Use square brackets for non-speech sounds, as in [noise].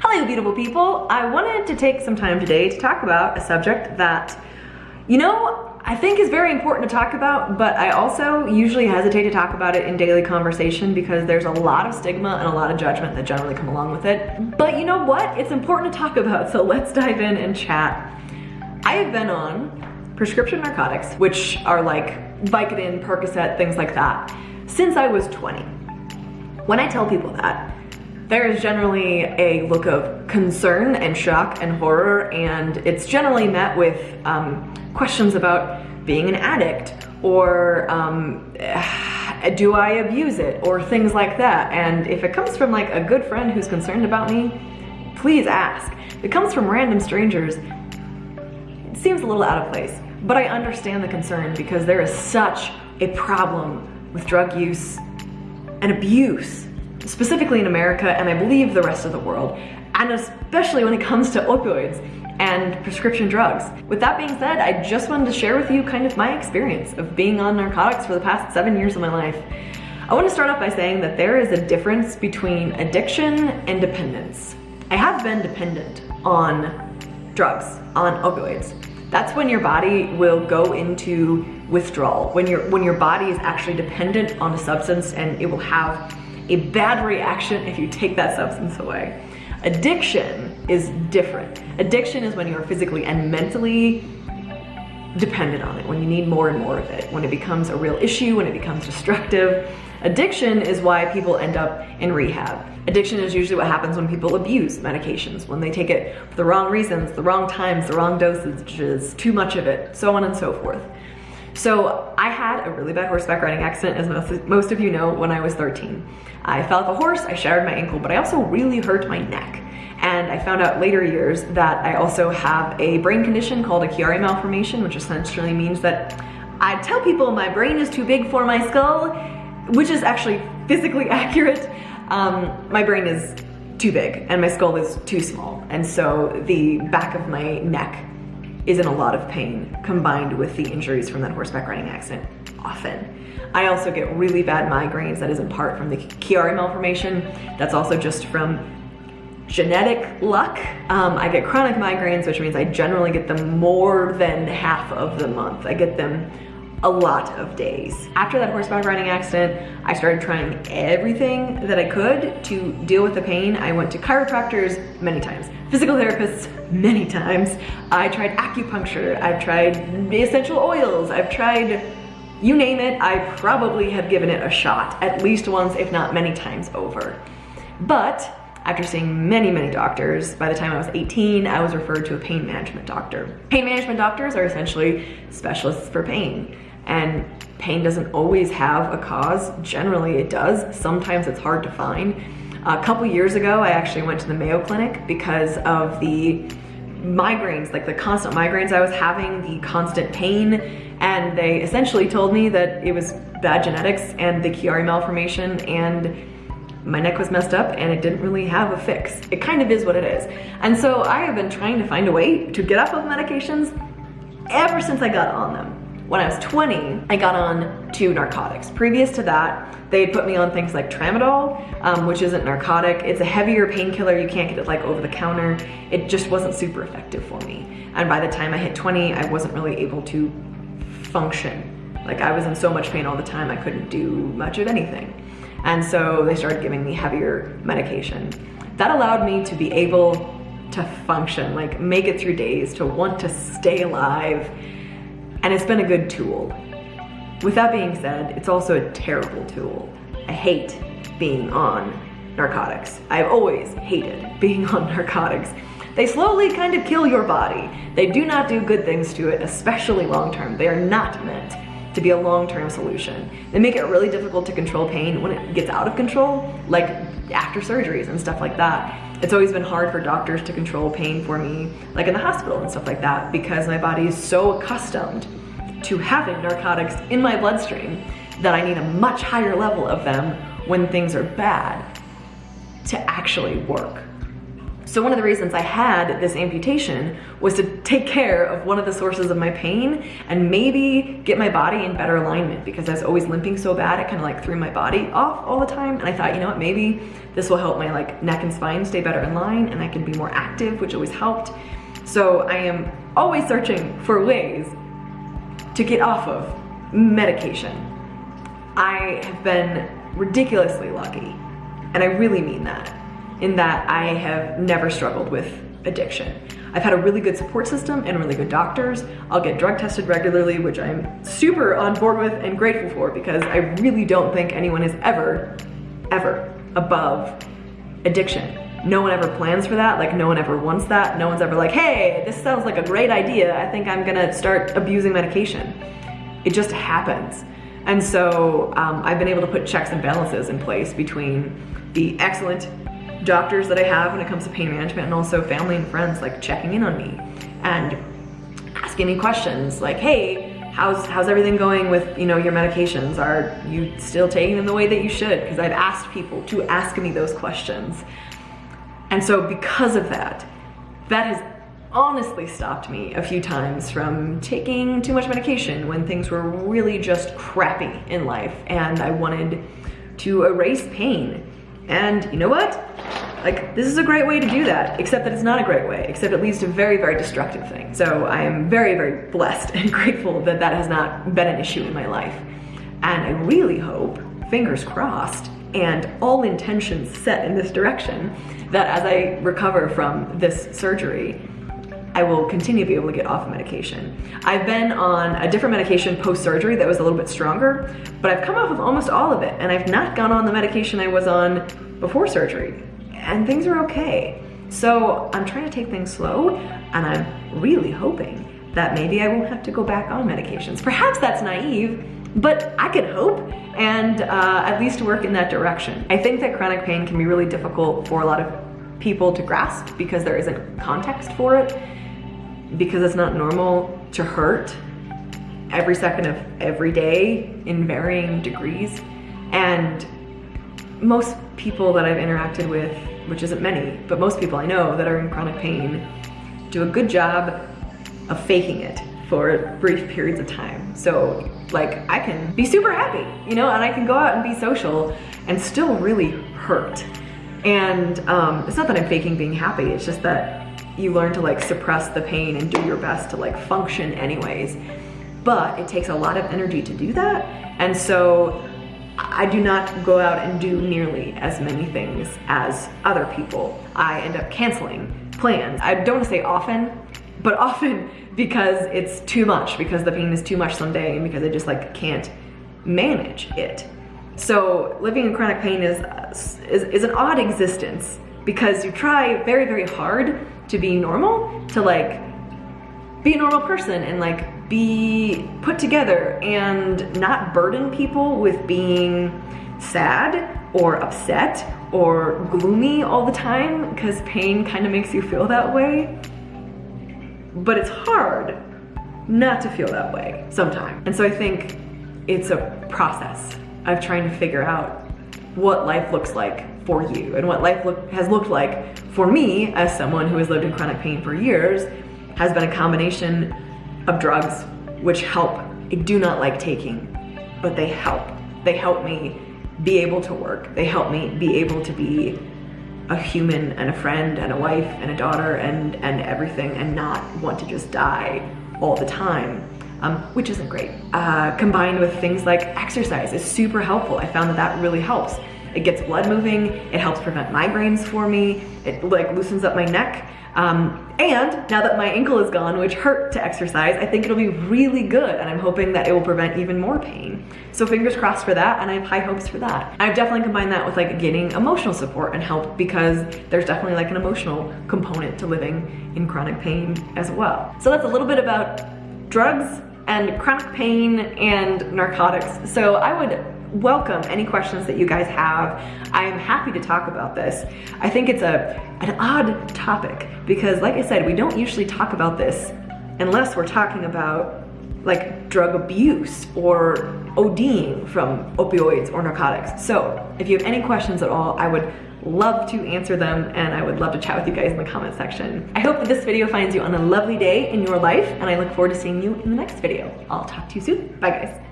Hello, beautiful people. I wanted to take some time today to talk about a subject that, you know, I think is very important to talk about, but I also usually hesitate to talk about it in daily conversation because there's a lot of stigma and a lot of judgment that generally come along with it. But you know what? It's important to talk about, so let's dive in and chat. I have been on prescription narcotics, which are like Vicodin, Percocet, things like that, since I was 20. When I tell people that, there is generally a look of concern and shock and horror, and it's generally met with um, questions about being an addict or um, [sighs] do I abuse it or things like that. And if it comes from like a good friend who's concerned about me, please ask. If it comes from random strangers, it seems a little out of place. But I understand the concern because there is such a problem with drug use and abuse specifically in America and I believe the rest of the world, and especially when it comes to opioids and prescription drugs. With that being said, I just wanted to share with you kind of my experience of being on narcotics for the past seven years of my life. I want to start off by saying that there is a difference between addiction and dependence. I have been dependent on drugs, on opioids. That's when your body will go into withdrawal, when your, when your body is actually dependent on a substance and it will have a bad reaction if you take that substance away. Addiction is different. Addiction is when you are physically and mentally dependent on it, when you need more and more of it, when it becomes a real issue, when it becomes destructive. Addiction is why people end up in rehab. Addiction is usually what happens when people abuse medications, when they take it for the wrong reasons, the wrong times, the wrong dosages, too much of it, so on and so forth. So I had a really bad horseback riding accident, as most, most of you know, when I was 13. I fell off a horse, I shattered my ankle, but I also really hurt my neck. And I found out later years that I also have a brain condition called a Chiari malformation, which essentially means that I tell people my brain is too big for my skull, which is actually physically [laughs] accurate. Um, my brain is too big and my skull is too small. And so the back of my neck is in a lot of pain combined with the injuries from that horseback riding accident often. I also get really bad migraines that is in part from the Chiari malformation. That's also just from genetic luck. Um, I get chronic migraines, which means I generally get them more than half of the month. I get them a lot of days. After that horseback riding accident, I started trying everything that I could to deal with the pain. I went to chiropractors many times, physical therapists many times. I tried acupuncture, I've tried essential oils, I've tried you name it, I probably have given it a shot at least once, if not many times over. But after seeing many, many doctors, by the time I was 18, I was referred to a pain management doctor. Pain management doctors are essentially specialists for pain. And pain doesn't always have a cause. Generally it does. Sometimes it's hard to find. A couple years ago, I actually went to the Mayo Clinic because of the migraines, like the constant migraines I was having, the constant pain, and they essentially told me that it was bad genetics and the Chiari malformation and my neck was messed up and it didn't really have a fix. It kind of is what it is. And so I have been trying to find a way to get off of medications ever since I got on them. When I was 20, I got on to narcotics. Previous to that, they had put me on things like tramadol, um, which isn't narcotic. It's a heavier painkiller. You can't get it like over the counter. It just wasn't super effective for me. And by the time I hit 20, I wasn't really able to function. Like I was in so much pain all the time, I couldn't do much of anything. And so they started giving me heavier medication. That allowed me to be able to function, like make it through days, to want to stay alive, and it's been a good tool. With that being said, it's also a terrible tool. I hate being on narcotics. I've always hated being [laughs] on narcotics. They slowly kind of kill your body. They do not do good things to it, especially long-term. They are not meant to be a long-term solution. They make it really difficult to control pain when it gets out of control, like after surgeries and stuff like that. It's always been hard for doctors to control pain for me, like in the hospital and stuff like that, because my body is so accustomed to having narcotics in my bloodstream that I need a much higher level of them when things are bad to actually work. So one of the reasons I had this amputation was to take care of one of the sources of my pain and maybe get my body in better alignment because I was always limping so bad, it kind of like threw my body off all the time. And I thought, you know what, maybe this will help my like neck and spine stay better in line and I can be more active, which always helped. So I am always searching for ways to get off of medication. I have been ridiculously lucky, and I really mean that in that I have never struggled with addiction. I've had a really good support system and really good doctors. I'll get drug tested regularly, which I'm super on board with and grateful for because I really don't think anyone is ever, ever above addiction. No one ever plans for that, like no one ever wants that. No one's ever like, hey, this sounds like a great idea. I think I'm gonna start abusing medication. It just happens. And so um, I've been able to put checks and balances in place between the excellent doctors that I have when it comes to pain management and also family and friends like checking in on me and asking me questions like, hey, how's, how's everything going with you know your medications? Are you still taking them the way that you should? Because I've asked people to ask me those questions. And so because of that, that has honestly stopped me a few times from taking too much medication when things were really just crappy in life and I wanted to erase pain. And you know what? Like, this is a great way to do that, except that it's not a great way, except it leads to very, very destructive things. So I am very, very blessed [laughs] and grateful that that has not been an issue in my life. And I really hope, fingers crossed, and all intentions set in this direction, that as I recover from this surgery, I will continue to be able to get off of medication. I've been on a different medication post-surgery that was a little bit stronger, but I've come off of almost all of it, and I've not gone on the medication I was on before surgery, and things are okay. So I'm trying to take things slow, and I'm really hoping that maybe I won't have to go back on medications. Perhaps that's naive, but I could hope and uh, at least work in that direction. I think that chronic pain can be really difficult for a lot of people to grasp because there isn't context for it because it's not normal to hurt every second of every day in varying degrees. And most people that I've interacted with, which isn't many, but most people I know that are in chronic pain, do a good job of faking it for brief periods of time. So like I can be super happy, you know, and I can go out and be social and still really hurt. And um, it's not that I'm faking being happy, it's just that you learn to like suppress the pain and do your best to like function anyways. But it takes a lot of energy to do that. And so I do not go out and do nearly as many things as other people. I end up canceling plans. I don't say often, but [laughs] often because it's too much, because the pain is too much someday and because I just like can't manage it. So living in chronic pain is, is, is an odd existence because you try very, very hard to be normal, to like be a normal person and like be put together and not burden people with being sad or upset or gloomy all the time because pain kind of makes you feel that way. But it's hard not to feel that way sometimes. And so I think it's a process of trying to figure out what life looks like for you and what life look, has looked like for me as someone who has lived in chronic pain for years has been a combination of drugs which help. I do not like taking, but they help. They help me be able to work. They help me be able to be a human and a friend and a wife and a daughter and, and everything and not want to just die all the time. Um, which isn't great. Uh, combined with things like exercise is super helpful. I found that that really helps. It gets blood moving, it helps prevent migraines for me, it like loosens up my neck. Um, and now that my ankle is gone, which hurt to exercise, I think it'll be really good and I'm hoping that it will prevent even more pain. So fingers crossed for that and I have high hopes for that. I've definitely combined that with like getting emotional support and help because there's definitely like an emotional component to living in chronic pain as well. So that's a little bit about drugs and chronic pain and narcotics. So I would welcome any questions that you guys have. I am happy to talk about this. I think it's a an odd topic because like I said, we don't usually talk about this unless we're talking about like drug abuse or ODing from opioids or narcotics. So if you have any questions at all, I would love to answer them and I would love to chat with you guys in the comment section. I hope that this video finds you on a lovely day in your life and I look forward to seeing you in the next video. I'll talk to you soon. Bye guys.